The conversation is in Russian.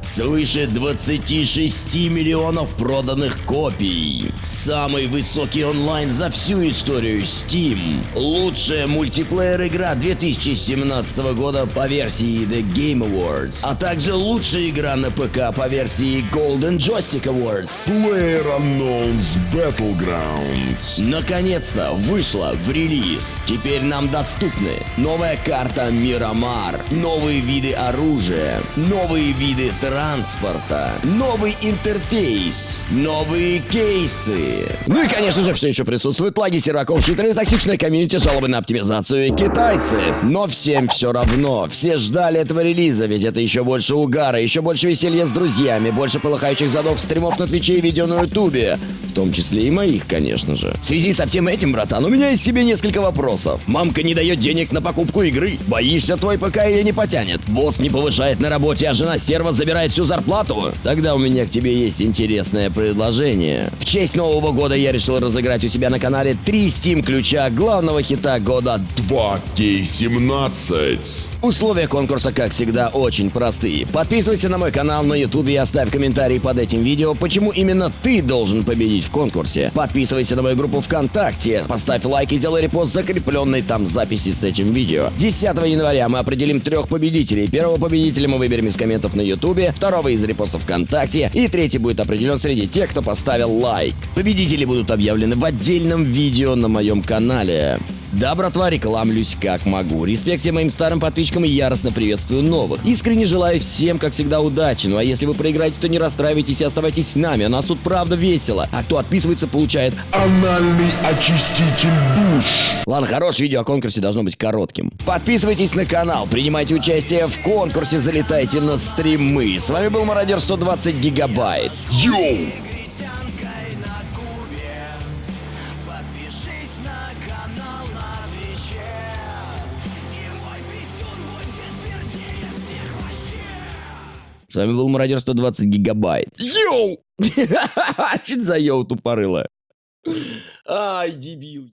Свыше 26 миллионов проданных копий. Самый высокий онлайн за всю историю Steam. Лучшая мультиплеер игра 2017 года по версии The Game Awards. А также лучшая игра на ПК по версии Golden Joystick Awards. PlayerUnknown's Battlegrounds. Наконец-то вышла в релиз. Теперь нам доступны новая карта Мирамар, новые виды оружия, новые виды транспорта, новый интерфейс, новые кейсы. Ну и, конечно же, все еще присутствуют лаги серваков, читеры, токсичная комьюнити, жалобы на оптимизацию и китайцы. Но всем все равно. Все ждали этого релиза, ведь это еще больше угара, еще больше веселья с друзьями, больше полыхающих задов стримов на Твиче и видео на Ютубе. В том числе и моих, конечно же. В связи со всем этим, братан, у меня есть к тебе несколько вопросов. Мамка не дает денег на покупку игры. Боишься, твой ПК ее не потянет? Босс не повышает на работе, а жена-стерва забирает всю зарплату? Тогда у меня к тебе есть интересное предложение. В честь Нового года я решил разыграть у себя на канале три Steam ключа главного хита года 2K17. Условия конкурса, как всегда, очень простые. Подписывайся на мой канал на YouTube и оставь комментарий под этим видео, почему именно ты должен победить в конкурсе. Подписывайся на мою группу ВКонтакте, поставь лайк и сделай репост закрепленной там записи с этим видео. 10 января мы определим трех победителей. Первого победителя мы выберем из комментов на YouTube, второго из репостов ВКонтакте и третий будет определен среди тех, кто поставил лайк. Победители будут объявлены в отдельном видео на моем канале. Да, братва, рекламлюсь как могу. Респект всем моим старым подписчикам и яростно приветствую новых. Искренне желаю всем, как всегда, удачи. Ну а если вы проиграете, то не расстраивайтесь и оставайтесь с нами. У нас тут правда весело. А кто отписывается, получает... Анальный очиститель душ. Ладно, хорошее видео о конкурсе должно быть коротким. Подписывайтесь на канал, принимайте участие в конкурсе, залетайте на стримы. С вами был Мародер 120 Гигабайт. Йоу! С вами был Мародер 120 Гигабайт. Йоу! Чуть за йоу тупорыло. Ай, дебил.